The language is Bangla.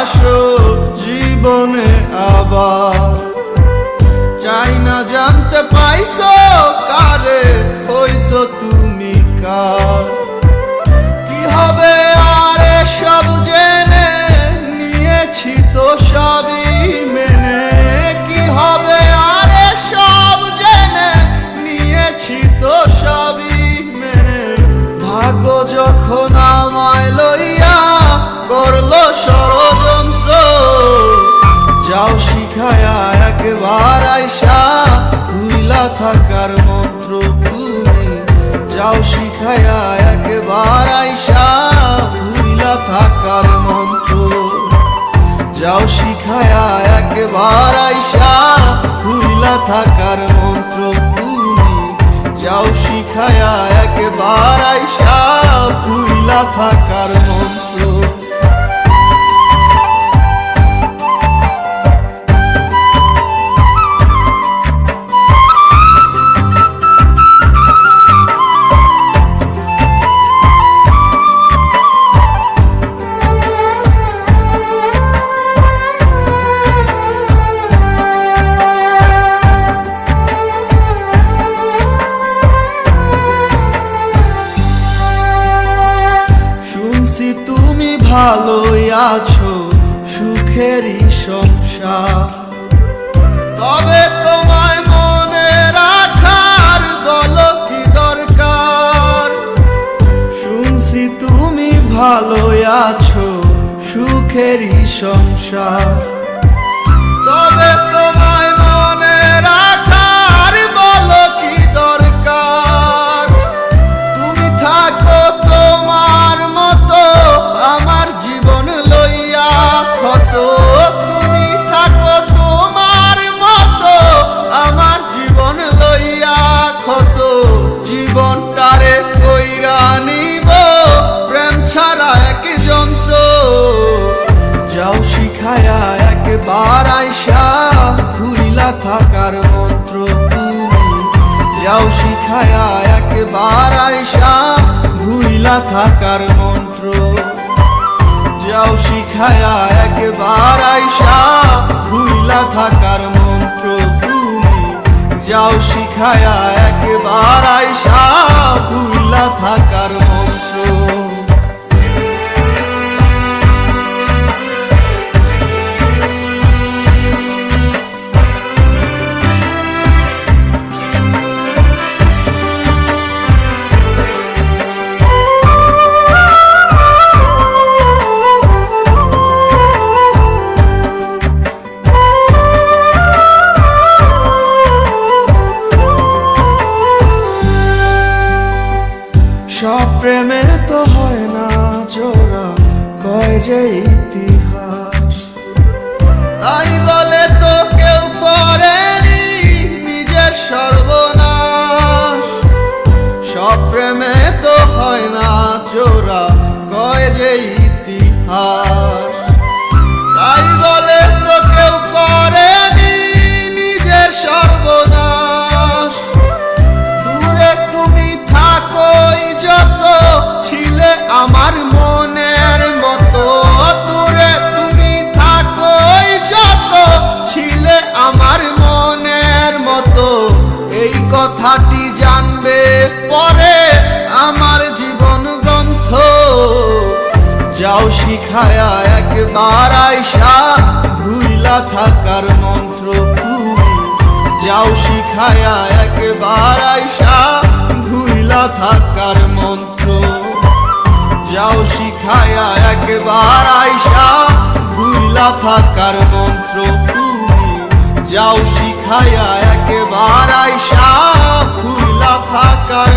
আসো জীবনে আবার। চাই না জানতে পাইছো কারে হইছো তুমি কার। থাকার মন্ত্র তুমি যাও শিখায়া একবার আইসা, ভুইলা থাকার মন্ত্র। যাও শিখায়া একবার আইসা, ভুইলা থাকার মন্ত্র তুমি যাও শিখায়া একবার আইসা, ভুইলা থাকার মন্ত্র। ভালোই আছো, সুখেরই সংসার। তবে তোমায় মনে রাখার বলো কি দরকার? শুনছি তুমি ভালোই আছো, সুখেরই সংসার। থাকার মন্ত্র তুমি যাও শিখায়া একবার আইসা ভুইলা থাকার মন্ত্র। যাও শিখায়া একবার আইসা ভুইলা থাকার মন্ত্র তুমি যাও শিখায়া একবার আইসা ভুইলা থাকার সব প্রেমে তো হয় না জোড়া, কয় যে ইতিহাস। তাই বলে তো কেউ করেনি নিজের সর্বনাশ। সব প্রেমে তো হয় না জোড়া, কয় যে ইতিহাস। যাও শিখায়া একবার আইসা ভুইলা থাকার মন্ত্র তুমি যাও শিখায়া একবার আইসা ভুইলা থাকার মন্ত্র। যাও শিখায়া একবার আইসা ভুইলা থাকার মন্ত্র তুমি যাও শিখায়া একবার আইসা ভুইলা থাকার